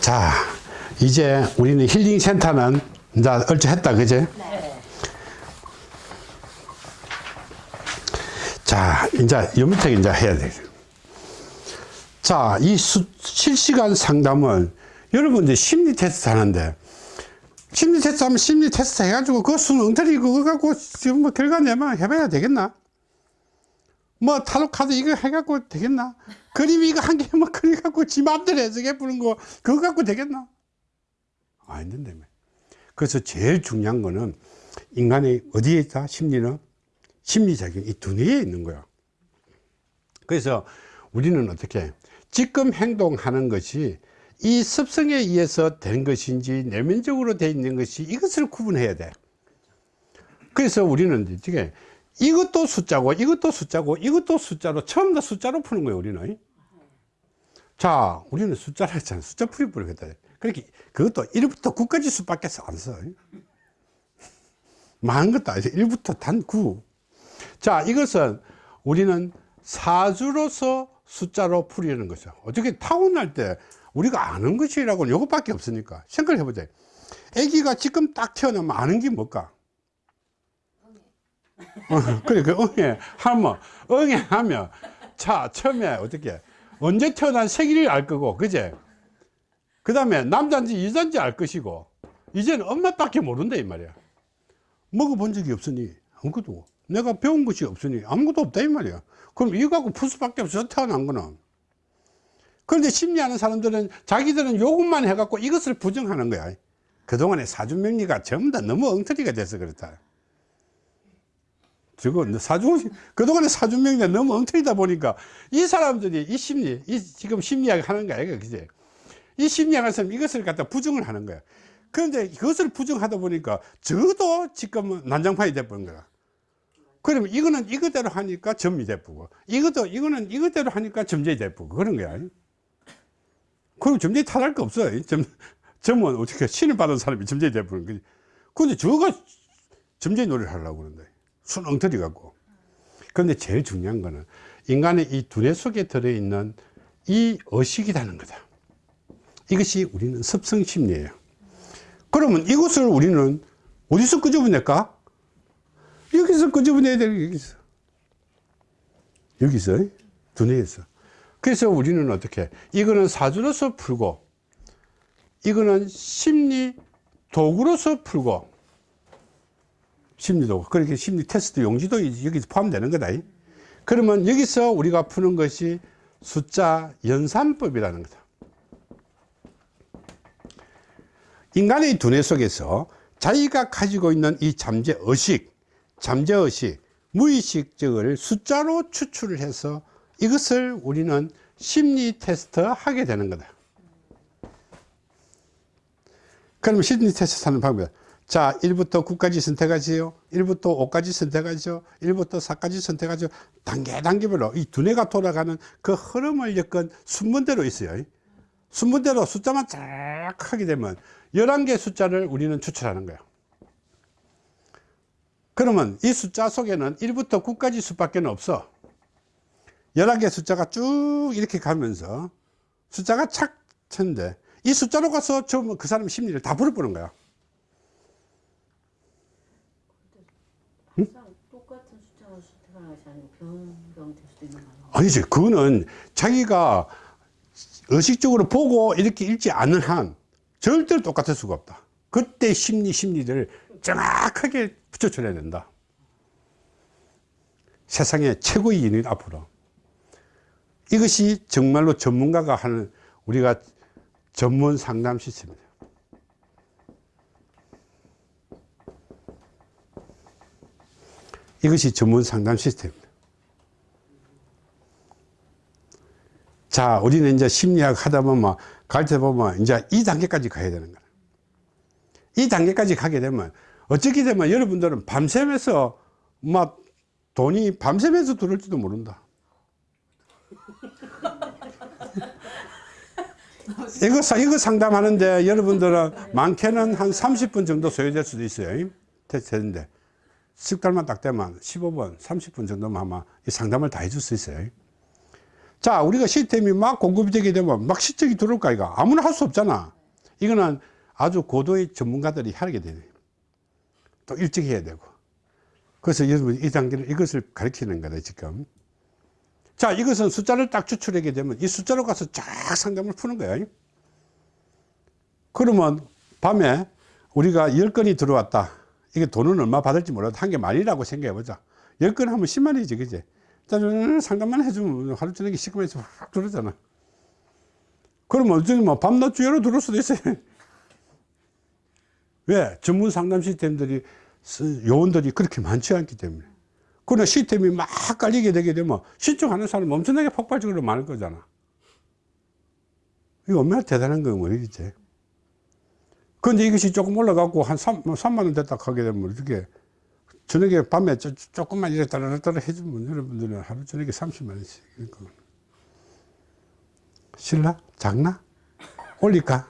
자, 이제 우리는 힐링 센터는 이제 얼추 했다, 그제? 자, 이제 요 밑에 이제 해야 돼. 자, 이 수, 실시간 상담은 여러분들 심리 테스트 하는데 심리 테스트 하면 심리 테스트 해가지고 그 수능 엉터리 그거 갖고 지금 뭐 결과 내면 해봐야 되겠나? 뭐 타로 카드 이거 해갖고 되겠나? 그림 이거 한 개만 그려갖고 지 맘대로 해석해 보는 거 그거 갖고 되겠나? 아닌데 그래서 제일 중요한 거는 인간의 어디에 있다? 심리는 심리작용 이 두뇌에 있는 거야. 그래서 우리는 어떻게 지금 행동하는 것이 이 습성에 의해서 된 것인지 내면적으로 돼 있는 것이 이것을 구분해야 돼. 그래서 우리는 이게 이것도 숫자고 이것도 숫자고 이것도 숫자로 처음 다 숫자로 푸는 거예요 우리는. 자 우리는 숫자를 했잖아. 숫자 풀이 부르겠다. 그렇게 그것도 1부터 9까지 수밖에 안 써 많은 것도 아니죠. 1부터 단 9. 자 이것은 우리는 사주로서 숫자로 풀이하는 거죠. 어떻게 타고날 때 우리가 아는 것이라고는 이것밖에 없으니까 생각을 해보자. 아기가 지금 딱 태어나면 아는 게 뭘까 어, 그래, 그 응애 하면, 응애 하면, 자, 처음에 어떻게, 언제 태어난 생일을 알 거고, 그제? 그 다음에 남자인지 여자인지 알 것이고, 이제는 엄마밖에 모른다, 이 말이야. 먹어본 적이 없으니, 아무것도. 내가 배운 것이 없으니, 아무것도 없다, 이 말이야. 그럼 이거 갖고 풀 수밖에 없어, 태어난 거는. 그런데 심리하는 사람들은 자기들은 요것만 해갖고 이것을 부정하는 거야. 그동안의 사주명리가 전부 다 너무 엉터리가 돼서 그렇다. 저거 사주 그동안에 사주명이 너무 엉터리다 보니까 이 사람들이 이 심리 이 지금 심리학 하는 거야 그지? 이 심리학에서 이것을 갖다 부정을 하는 거야. 그런데 그것을 부정하다 보니까 저도 지금 난장판이 돼버린 거야. 그러면 이거는 이거대로 하니까 점이 돼쁘고 이것도 이거는 이거대로 하니까 점쟁이 돼쁘고 그런 거야. 그럼 점쟁이 탓할 거 없어 점, 점은 어떻게 신을 받은 사람이 점쟁이 돼버린 거지? 근데 저가 점쟁이 놀이를 하려고 그러는데 순 엉터리 같고. 그런데 제일 중요한 거는 인간의 이 두뇌 속에 들어있는 이 의식이라는 거다. 이것이 우리는 습성심리예요. 그러면 이것을 우리는 어디서 끄집어낼까? 여기서 끄집어내야 돼 여기서 여기서 두뇌에서. 그래서 우리는 어떻게 이거는 사주로서 풀고 이거는 심리 도구로서 풀고 심리도 그렇게 심리 테스트 용지도 여기서 포함되는 거다. 그러면 여기서 우리가 푸는 것이 숫자 연산법이라는 거다. 인간의 두뇌 속에서 자기가 가지고 있는 이 잠재의식 잠재의식 무의식적을 숫자로 추출을 해서 이것을 우리는 심리 테스트 하게 되는 거다. 그러면 심리 테스트 하는 방법 자 1부터 9까지 선택하세요. 1부터 5까지 선택하죠. 1부터 4까지 선택하죠. 단계 단계별로 이 두뇌가 돌아가는 그 흐름을 엮은 순문대로 있어요. 순문대로 숫자만 쫙 하게 되면 11개 숫자를 우리는 추출하는 거예요. 그러면 이 숫자 속에는 1부터 9까지 수밖에 없어. 11개 숫자가 쭉 이렇게 가면서 숫자가 착 쳤는데 이 숫자로 가서 그 사람 심리를 다 풀어보는 거야 똑같은 숫자가 선택하는 것이 거예요. 아니지 그거는 자기가 의식적으로 보고 이렇게 읽지 않는 한 절대로 똑같을 수가 없다. 그때 심리 심리를 정확하게 붙여줘야 된다. 세상의 최고의 인인 앞으로. 이것이 정말로 전문가가 하는 우리가 전문 상담 시스템입니다. 이것이 전문 상담 시스템입니다. 자, 우리는 이제 심리학 하다 보면, 갈때 보면, 이제 이 단계까지 가야 되는 거야. 이 단계까지 가게 되면, 어떻게 되면 여러분들은 밤샘에서, 막, 돈이 밤샘에서 들을지도 모른다. 이거, 이거 상담하는데 여러분들은 많게는 한 30분 정도 소요될 수도 있어요. 테스트인데. 식달만 딱 되면 15분, 30분 정도만 아마 이 상담을 다 해줄 수 있어요. 자, 우리가 시스템이 막 공급이 되게 되면 막 실적이 들어올까, 이거. 아무나 할 수 없잖아. 이거는 아주 고도의 전문가들이 하게 되네. 또 일찍 해야 되고. 그래서 여러분 이 단계를 이것을 가리키는 거다, 지금. 자, 이것은 숫자를 딱 추출하게 되면 이 숫자로 가서 쫙 상담을 푸는 거야. 그러면 밤에 우리가 10건이 들어왔다. 이게 돈은 얼마 받을지 몰라도 한개 만이라고 생각해 보자. 10건 하면 10만이지, 그지? 짜잔 상담만 해주면 하루 저녁에 시커면서 확 들어오잖아. 그러면 어쩌면 밤낮 주여로 들어올 수도 있어요. 왜? 전문 상담 시스템들이, 쓰- 요원들이 그렇게 많지 않기 때문에. 그러나 시스템이 막 깔리게 되게 되면 신청하는 사람 엄청나게 폭발적으로 많을 거잖아. 이거 얼마나 대단한 거예요, 모르겠지. 근데 이것이 조금 올라가고 한 3, 3만 원 됐다 하게 되면 이렇게 저녁에 밤에 조, 조금만 이래 따라따라 해주면 여러분들은 하루 저녁에 30만 원씩. 그러니까. 실라? 작나? 올릴까?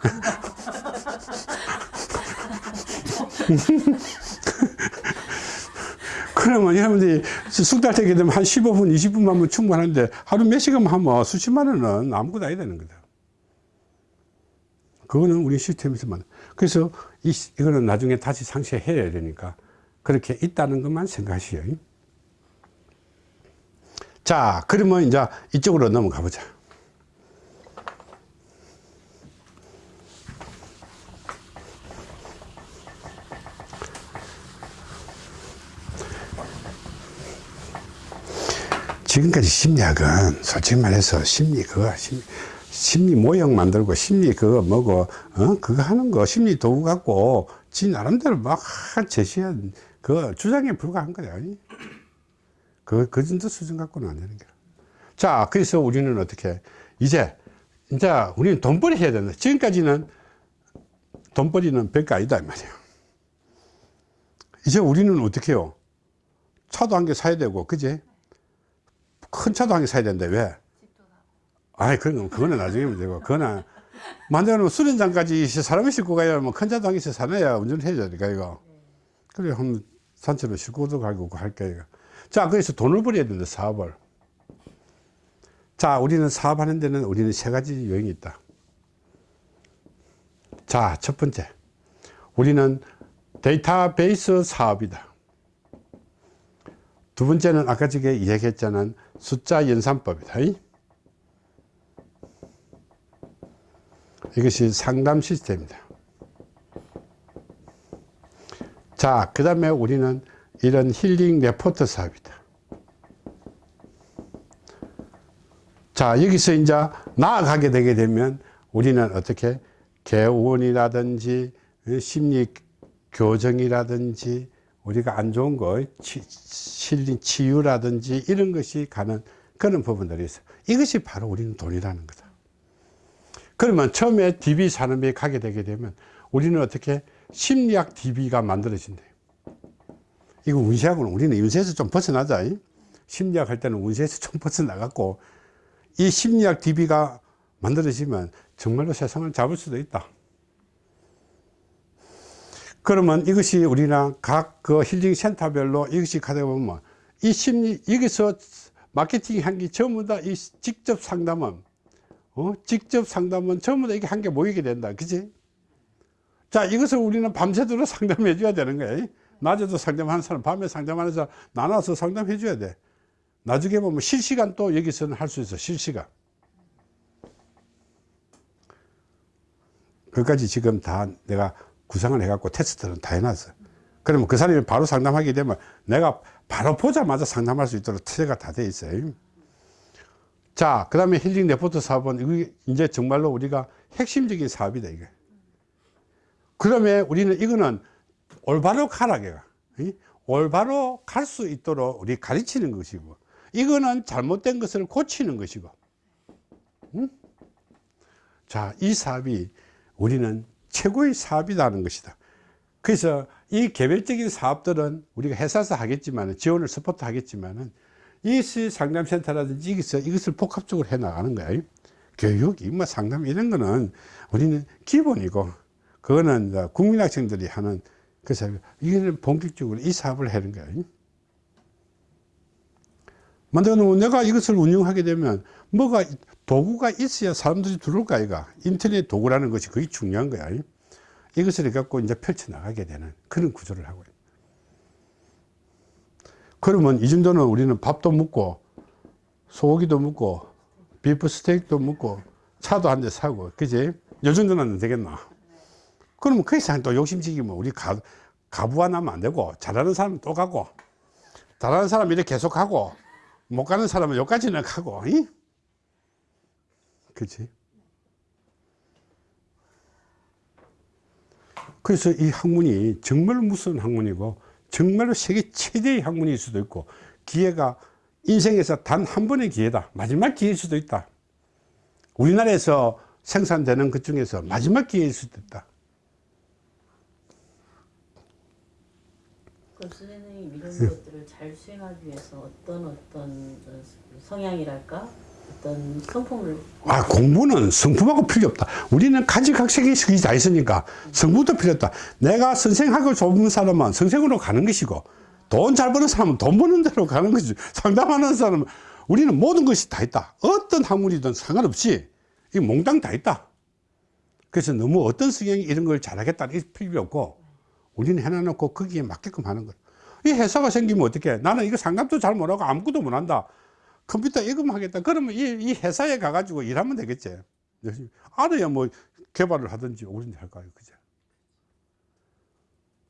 그러면 여러분들이 숙달 되게 되면 한 15분, 20분만 하면 충분한데 하루 몇 시간만 하면 수십만 원은 아무것도 아니다 되는 거다. 그거는 우리 시스템에서만. 그래서 이, 이거는 나중에 다시 상쇄해야 되니까 그렇게 있다는 것만 생각하시오. 자, 그러면 이제 이쪽으로 넘어가 보자. 지금까지 심리학은 솔직히 말해서 심리 그거 심리, 심리 모형 만들고 심리 그거 뭐고 어 그거 하는 거 심리 도구 갖고 지 나름대로 막 제시한 그 주장에 불과한 거야. 그, 그 정도 수준 갖고는 안 되는 거야. 자, 그래서 우리는 어떻게 이제 이제 우리는 돈벌이 해야 된다. 지금까지는 돈벌이는 별거 아니다 이 말이야. 이제 우리는 어떻게 해요? 차도 한 개 사야 되고, 그지? 큰 차도 한 개 사야 되는데 왜? 아이 그건 그거는 나중에 문제고 그거는 만들면 수련장까지 사람이 싣고 가야 뭐 큰 차도 한 개씩 사놔야 운전을 해야 되니까 이거 그래 한번 산책로 싣고도 가고 할 거예요 자 그래서 돈을 벌여야 된다 사업을 자 우리는 사업하는 데는 우리는 세 가지 요인이 있다 자 첫 번째 우리는 데이터베이스 사업이다 두 번째는 아까 전에 이야기했잖아 숫자 연산법이다. 이? 이것이 상담 시스템입니다. 자, 그 다음에 우리는 이런 힐링 레포트 사업이다. 자, 여기서 이제 나아가게 되게 되면 우리는 어떻게 개원이라든지 심리 교정이라든지 우리가 안 좋은 거 치, 실린 치유라든지 이런 것이 가는 그런 부분들이 있어 이것이 바로 우리는 돈이라는 거다 그러면 처음에 DB 산업에 가게 되게 되면 우리는 어떻게 심리학 DB가 만들어진대 이거 운세하고는 우리는 운세에서 좀 벗어나자 이? 심리학 할 때는 운세에서 좀 벗어나갖고 이 심리학 DB가 만들어지면 정말로 세상을 잡을 수도 있다 그러면 이것이 우리나 각 그 힐링 센터별로 이것이 가다 보면 이 심리, 여기서 마케팅 한 게 전부 다 이 직접 상담은, 어? 직접 상담은 전부 다 이게 한 개 모이게 된다. 그지? 자, 이것을 우리는 밤새도록 상담해 줘야 되는 거야. 낮에도 상담하는 사람, 밤에 상담하는 사람 나눠서 상담해 줘야 돼. 나중에 보면 실시간 또 여기서는 할 수 있어. 실시간. 그까지 지금 다 내가 구상을 해갖고 테스트는 다 해놨어. 그러면 그 사람이 바로 상담하게 되면 내가 바로 보자마자 상담할 수 있도록 체제가 다 돼 있어요. 자, 그 다음에 힐링 레포트 사업은 이게 이제 정말로 우리가 핵심적인 사업이다, 이게. 그러면 우리는 이거는 올바로 가라게가. 올바로 갈 수 있도록 우리 가르치는 것이고, 이거는 잘못된 것을 고치는 것이고. 응? 자, 이 사업이 우리는 최고의 사업이라는 것이다. 그래서 이 개별적인 사업들은 우리가 회사에서 하겠지만 지원을 support 하겠지만은 이 상담센터라든지 이것을, 이것을 복합적으로 해 나가는 거야. 교육, 뭐 상담 이런 거는 우리는 기본이고 그거는 국민학생들이 하는 그래서 이거는 본격적으로 이 사업을 하는 거야. 만들어 놓으면 내가 이것을 운영하게 되면 뭐가 도구가 있어야 사람들이 들어올 거 아이가? 인터넷 도구라는 것이 그게 중요한 거야. 이것을 갖고 이제 펼쳐 나가게 되는 그런 구조를 하고 그러면 이 정도는 우리는 밥도 먹고 소고기도 먹고 비프 스테이크도 먹고 차도 한 대 사고 그지? 요 정도는 안 되겠나 그러면 그 이상 또 욕심지기면 우리 가, 가부가 나면 안 되고 잘하는 사람은 또 가고 잘하는 사람은 이렇게 계속 하고 못 가는 사람은 여기까지는 가고 이? 그치? 그래서 이 학문이 정말 무서운 학문이고 정말로 세계 최대의 학문일 수도 있고 기회가 인생에서 단 한 번의 기회다. 마지막 기회일 수도 있다. 우리나라에서 생산되는 것 중에서 마지막 기회일 수도 있다 그럼 선생님 이런 것들을 잘 수행하기 위해서 어떤 어떤 성향이랄까 어떤 성품을 아, 공부는 성품하고 필요 없다. 우리는 가지각색이 다 있으니까 성품도 필요 없다. 내가 선생하고 좋은 사람은 선생으로 가는 것이고 돈 잘 버는 사람은 돈 버는 대로 가는 것이지. 상담하는 사람은 우리는 모든 것이 다 있다. 어떤 학문이든 상관없이 이 몽땅 다 있다. 그래서 너무 어떤 성향이 이런 걸 잘하겠다 이 필요 없고 우리는 해놔놓고 거기에 맞게끔 하는 거야. 이 회사가 생기면 어떻게 나는 이거 상담도 잘 못하고 아무것도 못한다. 컴퓨터 이거만 하겠다. 그러면 이, 이 회사에 가가지고 일하면 되겠지. 알아야 뭐 개발을 하든지 오든지 할까요. 그죠?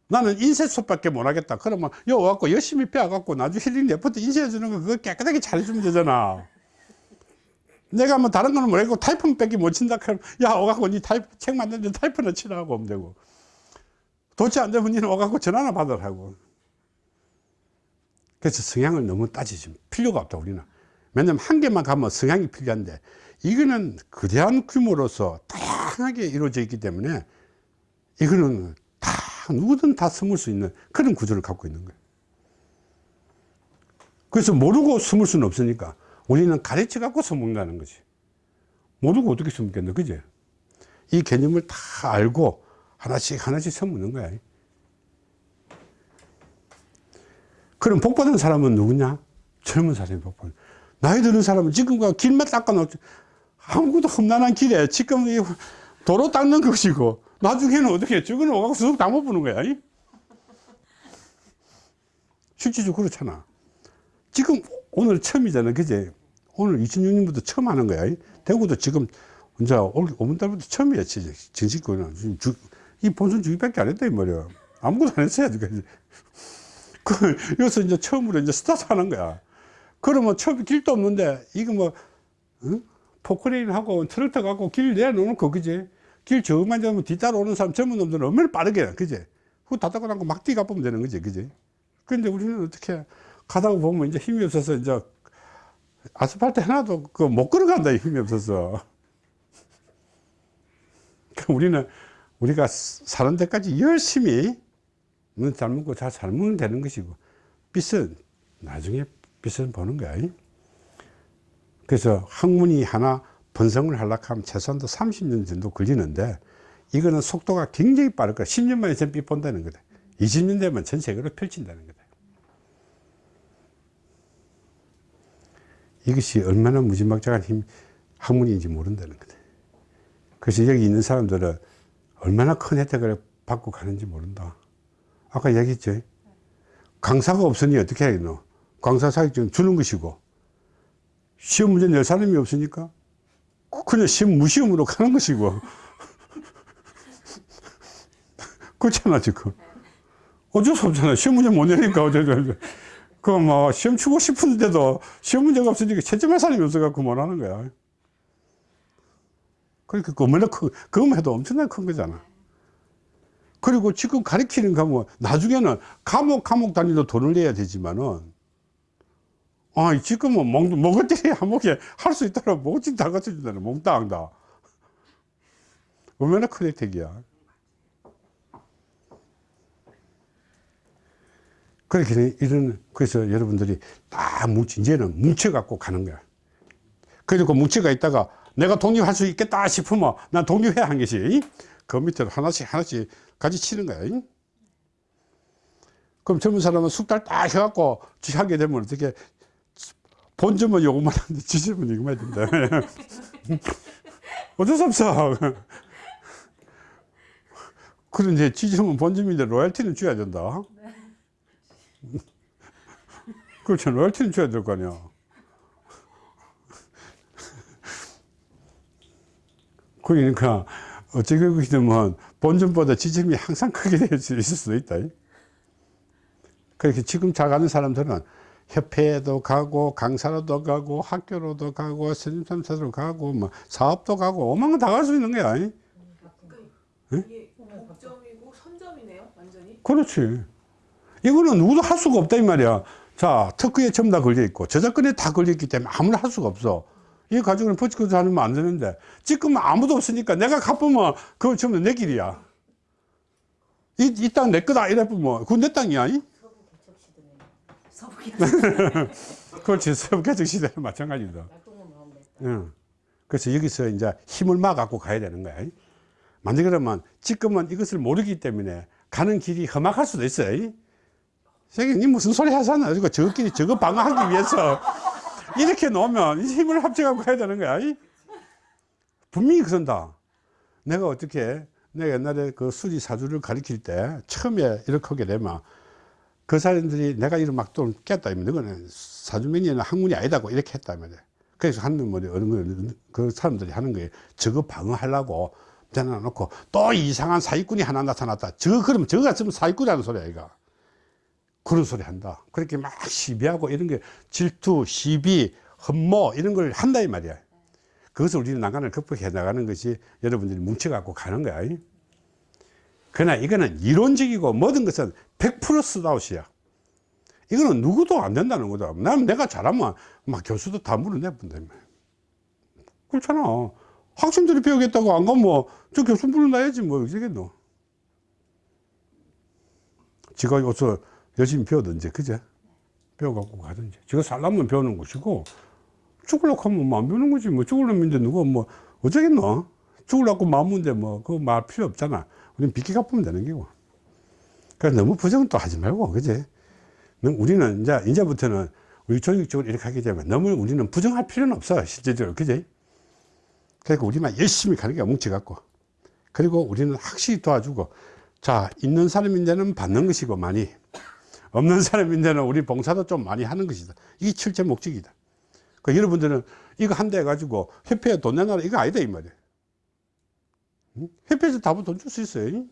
나는 인쇄소밖에 못 하겠다. 그러면 여기 와갖고 열심히 배워갖고 나중에 힐링 레포트 인쇄해주는 거 그거 깨끗하게 잘해주면 되잖아. 내가 뭐 다른 거는 모르겠고 타이프는 밖에 못 친다. 그러면 야, 와갖고 니 타이프, 책 만드는데 타이프는 치라고 하면 되고. 도치 안 되면 니는 와갖고 전화나 받으라고. 그래서 성향을 너무 따지지 필요가 없다, 우리는. 왜냐면 한 개만 가면 성향이 필요한데 이거는 거대한 규모로서 다양하게 이루어져 있기 때문에 이거는 다 누구든 다 숨을 수 있는 그런 구조를 갖고 있는 거예요. 그래서 모르고 숨을 수는 없으니까 우리는 가르쳐 갖고 숨는다는 거지. 모르고 어떻게 숨겠노, 그지? 이 개념을 다 알고 하나씩 하나씩 숨는 거야. 그럼 복 받은 사람은 누구냐? 젊은 사람이 복 받는. 나이 드는 사람은 지금과 길만 닦아놓지 아무것도 험난한 길에 지금 이 도로 닦는 것이고 나중에는 어떻게 오가고 수석 다못 보는 거야 이? 실질적으로 그렇잖아 지금 오늘 처음이잖아 그제 오늘 2006년부터 처음 하는 거야 이? 대구도 지금 이제 올, 오는 달부터 처음이야 정식거는 지금 주, 이 본선 주기밖에 안 했다 이 말이야. 아무것도 안 했어야 돼 그, 여기서 이제 처음으로 이제 스타트 하는 거야. 그러면 처음 길도 없는데 이거 뭐 응? 포크레인 하고 트랙터 갖고 길 내놓고 그지? 길 저만 잡으면 뒤따라 오는 사람 젊은 놈들은 얼마나 빠르게 그지? 다 닦고 나고 막 뛰가 보면 되는 거지 그지? 근데 우리는 어떻게 가다가 보면 이제 힘이 없어서 이제 아스팔트 하나도 그 못 걸어간다 힘이 없어서. 그 우리는 우리가 사는 데까지 열심히 잘 먹고 잘 살면 되는 것이고 빚은 나중에 빚을 보는 거야. 그래서 학문이 하나 번성을 하려고 하면 최소한도 30년 정도 걸리는데 이거는 속도가 굉장히 빠를 거야. 10년 만에 전빚 본다는 거다. 20년 되면 전 세계로 펼친다는 거다. 이것이 얼마나 무지막지한 힘, 학문인지 모른다는 거다. 그래서 여기 있는 사람들은 얼마나 큰 혜택을 받고 가는지 모른다. 아까 얘기했죠. 강사가 없으니 어떻게 해야 너? 강사 자격증 주는 것이고 시험 문제 낼 사람이 없으니까 그냥 시험 무시험으로 가는 것이고 그렇잖아 지금 어쩔 수 없잖아 시험 문제 못 내니까 어쩔 수 없어 그뭐 시험 치고 싶은데도 시험 문제가 없으니까 채점할 사람이 없어갖고 못 하는 거야 그러니까 그거만 그거만 해도 엄청나게 큰 거잖아 그리고 지금 가르치는 과목 나중에는 과목 과목 단위로 돈을 내야 되지만은 아, 지금은 먹, 먹을 때 한목에 할 수 있도록 뭐지 다 갖춰준다는 몽땅 다. 얼마나 큰 혜택이야. 그렇게 이런, 그래서 여러분들이 다 뭉치, 이제는 뭉쳐 갖고 가는 거야. 그리고 뭉쳐가 있다가 내가 독립할 수 있겠다 싶으면 난 독립해야 한 것이, 그 밑으로 하나씩 하나씩 같이 치는 거야. 그럼 젊은 사람은 숙달 딱 해갖고 하게 되면 어떻게 본점은 요것만 하는데 지점은 이것만 된다. 어쩔 수 없어. 그런데 지점은 본점인데 로얄티는 줘야 된다. 그렇죠. 로얄티는 줘야 될 거 아니야. 그러니까 어떻게 보게 되면 본점보다 지점이 항상 크게 될 수 있을 수도 있다. 그렇게 지금 잘 가는 사람들은 협회에도 가고 강사로도 가고 학교로도 가고 선임참사로 가고 뭐 사업도 가고 오만 건 다 갈 수 있는 거야. 이게 복점이고 선점이네요, 완전히. 그렇지. 이거는 누구도 할 수가 없다 이 말이야. 자, 특허에 전부 다 걸려 있고 저작권에 다 걸려 있기 때문에 아무나 할 수가 없어. 이거 가지고는 버티고 하면 안 되는데 지금 아무도 없으니까 내가 갚으면 그건 전부 내 길이야. 이, 이 땅 내 거다 이래 보면 그건 내 땅이야. 이? 서부 개척시대네요. 서부 그렇지. 서부 개척 시대는 마찬가지다. 응. 그래서 여기서 이제 힘을 막 갖고 가야 되는 거야. 만약 그러면 지금은 이것을 모르기 때문에 가는 길이 험악할 수도 있어요. 선생님 무슨 소리 하잖아. 이거 저끼리 저거 방어하기 위해서 이렇게 놓으면 이 힘을 합쳐갖고 가야 되는 거야. 분명히 그런다. 내가 어떻게 내가 옛날에 그 수지 사주를 가르칠 때 처음에 이렇게 하게 되면 그 사람들이 내가 이런 막좀 깼다 이면 너는 사주명리는 학문이 아니다고 이렇게 했다 이면 그래서 하는 말이 어느 거, 그 사람들이 하는 거예요. 저거 방어하려고 대놔놓고 또 이상한 사기꾼이 하나 나타났다. 저거 그러면 저거 같으면 사기꾼이라는 소리야 이거. 그런 소리 한다. 그렇게 막 시비하고 이런 게 질투, 시비, 흠모 이런 걸 한다 이 말이야. 그것을 우리는 난간을 극복해 나가는 것이 여러분들이 뭉쳐갖고 가는 거야. 그러나 이거는 이론적이고 모든 것은 100% 스다웃이야. 이거는 누구도 안 된다는 거다. 난 내가 잘하면 막 교수도 다 물어내본다. 그렇잖아. 학생들이 배우겠다고 안 가면 저 교수 물어놔야지 뭐 어쩌겠노. 지가 여기서 열심히 배우든지 그제? 배워갖고 가든지 지가 살려면 배우는 것이고 죽으려고 하면 뭐 안 배우는 거지. 뭐 죽으려면 이제 누가 뭐 어쩌겠노? 죽으려고 마음인데 뭐 그거 말 필요 없잖아. 우리는 빚기 갚으면 되는 거고. 그래서 너무 부정은 또 하지 말고 그제? 우리는 이제 이제부터는 우리 조직적으로 이렇게 하게 되면 너무 우리는 부정할 필요는 없어 실제적으로. 그제? 그러니까 우리만 열심히 가는 게 뭉쳐갖고. 그리고 우리는 확실히 도와주고 자 있는 사람인데는 받는 것이고 많이 없는 사람인데는 우리 봉사도 좀 많이 하는 것이다. 이게 실제 목적이다. 그 여러분들은 이거 한대 해가지고 협회에 돈 내놔라. 이거 아니다 이 말이야 응? 협회에서 답은 돈 줄 수 있어요.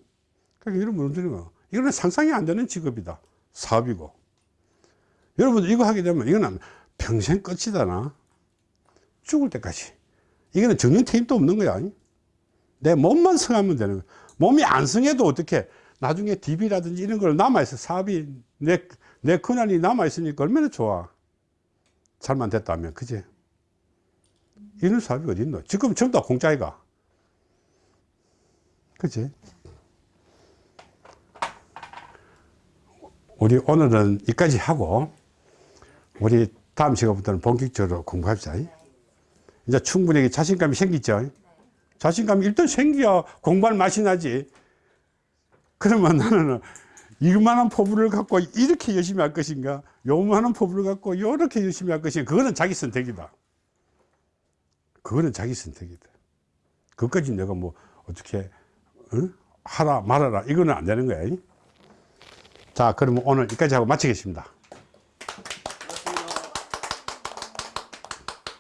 그러니까 여러분들은 이거는 상상이 안 되는 직업이다. 사업이고. 여러분들 이거 하게 되면 이거는 평생 끝이다 나. 죽을 때까지. 이거는 정년 퇴임도 없는 거야. 내 몸만 성하면 되는 거야. 몸이 안 성해도 어떻게 나중에 DB라든지 이런 걸 남아있어. 사업이 내, 내 근한이 남아있으니까 얼마나 좋아. 잘만 됐다면. 그지? 이런 사업이 어디 있노? 지금 전부 다 공짜이가. 그지? 우리 오늘은 여기까지 하고 우리 다음 시간부터는 본격적으로 공부합시다. 이제 충분히 자신감이 생기죠. 자신감이 일단 생겨야 공부할 맛이 나지 그러면 나는 이만한 포부를 갖고 이렇게 열심히 할 것인가? 요만한 포부를 갖고 이렇게 열심히 할 것인가? 그거는 자기 선택이다. 그거는 자기 선택이다. 그것까지 내가 뭐 어떻게 어? 하라 말아라. 이거는 안 되는 거야. 자 그러면 오늘 여기까지 하고 마치겠습니다